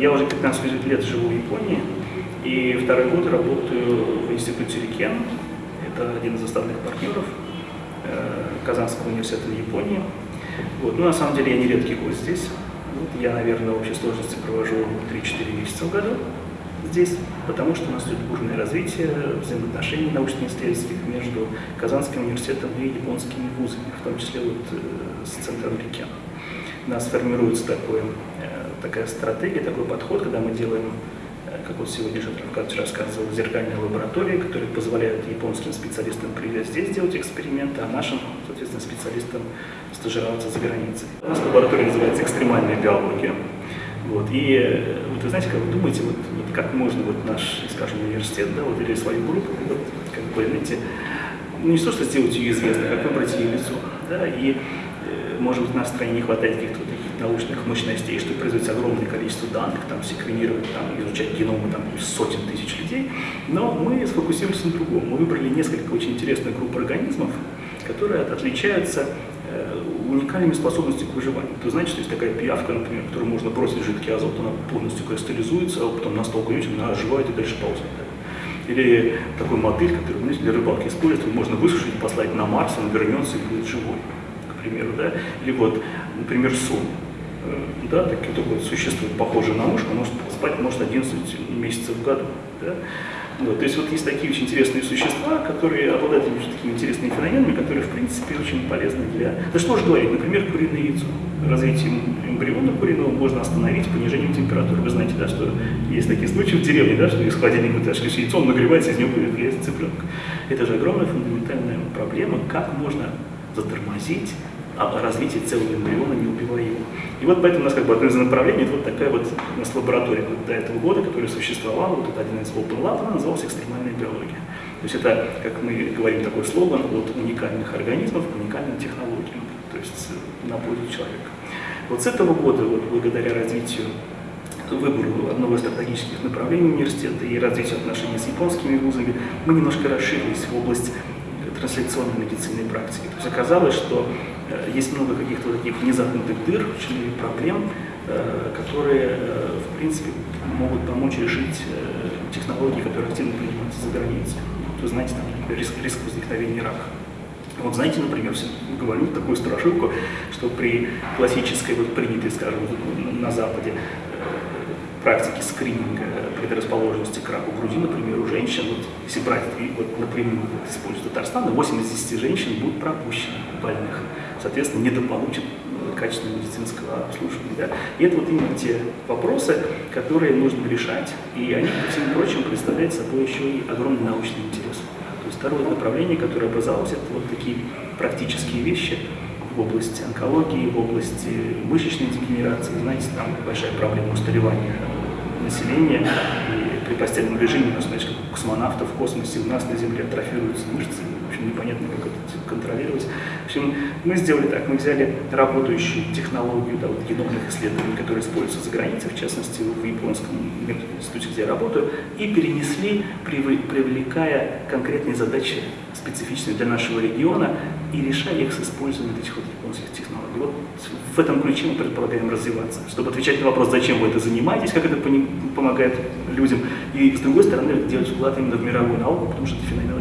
я уже 15 лет живу в Японии, и второй год работаю в институте Рикен. Это один из основных партнеров э, Казанского университета в Японии. Вот. Ну, на самом деле, я не редкий гость здесь. Вот. Я, наверное, в общей сложности провожу 3-4 месяца в году здесь, потому что у нас идет бурное развитие взаимоотношений научно-исследовательских между Казанским университетом и японскими вузами, в том числе вот э, с центром Рикен. У нас формируется такой, э, такая стратегия, такой подход, когда мы делаем Э, как вот сегодня Равкадович рассказывал, зеркальные лаборатории, которые позволяют японским специалистам приезжать здесь делать эксперименты, а нашим, соответственно, специалистам стажироваться за границей. У нас лаборатория называется экстремальная биология. Вот. И э, вот вы знаете, как вы думаете, вот, вот как можно вот наш, скажем, университет, да, вот, или свою группу, вот, как бы, знаете, ну не то, что сделать ее известной, как выбрать ее лицо. Да, и, э, может быть, нашей стране не хватает каких-то вот научных мощностей, чтобы производить огромное количество данных, там, секвенировать, там, изучать геномы там, сотен тысяч людей. Но мы сфокусируемся на другом. Мы выбрали несколько очень интересных групп организмов, которые отличаются э, уникальными способностями к выживанию. Вы знаете, что есть такая пиявка, например, которую можно бросить жидкий азот, она полностью кристаллизуется, а потом на стол кладете, она оживает и дальше ползает. Или такой мотыль, который знаете, для рыбалки используют, можно высушить, послать на Марс, он вернется и будет живой, к примеру. Да? Или вот, например, сон. Э, да, такие вот существует похожее на мышку, может спать может 11 месяцев в году. Да? Вот, то есть вот есть такие очень интересные существа, которые обладают такими интересными феноменами, которые, в принципе, очень полезны для... Да что же говорить, например, куриное яйцо. Развитие эмбриона куриного можно остановить понижением температуры. Вы знаете, да, что есть такие случаи в деревне, да, что из холодильника вытаскиваешь яйцо, он нагревается, из него появляется цыпленок. Это же огромная фундаментальная проблема, как можно затормозить развитие целого эмбриона, не убивая его. И вот поэтому у нас как бы одно из направлений, это вот такая вот у нас лаборатория вот до этого года, которая существовала, вот это один из Open Lab, она называлась экстремальная биология. То есть это, как мы говорим, такой слоган от уникальных организмов к уникальным технологиям, то есть на пользу человека. Вот с этого года, вот благодаря развитию выбору одного из стратегических направлений университета и развитию отношений с японскими вузами, мы немножко расширились в область трансляционной медицины и практики. То есть оказалось, что есть много каких-то таких незакрытых дыр, проблем, э, которые, э, в принципе, могут помочь решить технологии, которые активно принимаются за границей. Вы знаете, там, например, риск, риск возникновения рака. Вот знаете, например, говорю такую страшилку, что при классической, вот принятой, скажем, на Западе практике скрининга предрасположенности к раку груди, например, у женщин, вот, если брать вот, напрямую вот, используя Татарстан, 8 из 10 женщин будут пропущены больных соответственно, недополучат качественного медицинского обслуживания. Да? И это вот именно те вопросы, которые нужно решать, и они, ко всем прочим, представляют собой еще и огромный научный интерес. То есть второе направление, которое образовалось, это вот такие практические вещи в области онкологии, в области мышечной дегенерации. Знаете, там большая проблема устаревания населения, и при постельном режиме, ну, знаете, как космонавтов в космосе у нас на Земле атрофируются мышцы, в общем, непонятно, как это контролировать. В общем, мы сделали так, мы взяли работающую технологию да, вот, геномных исследований, которые используются за границей, в частности, в японском институте, где я работаю, и перенесли, привлекая конкретные задачи, специфичные для нашего региона, и решая их с использованием этих вот японских технологий. Вот в этом ключе мы предполагаем развиваться, чтобы отвечать на вопрос, зачем вы это занимаетесь, как это помогает людям, и, с другой стороны, делать вклад именно в мировую науку, потому что это феномен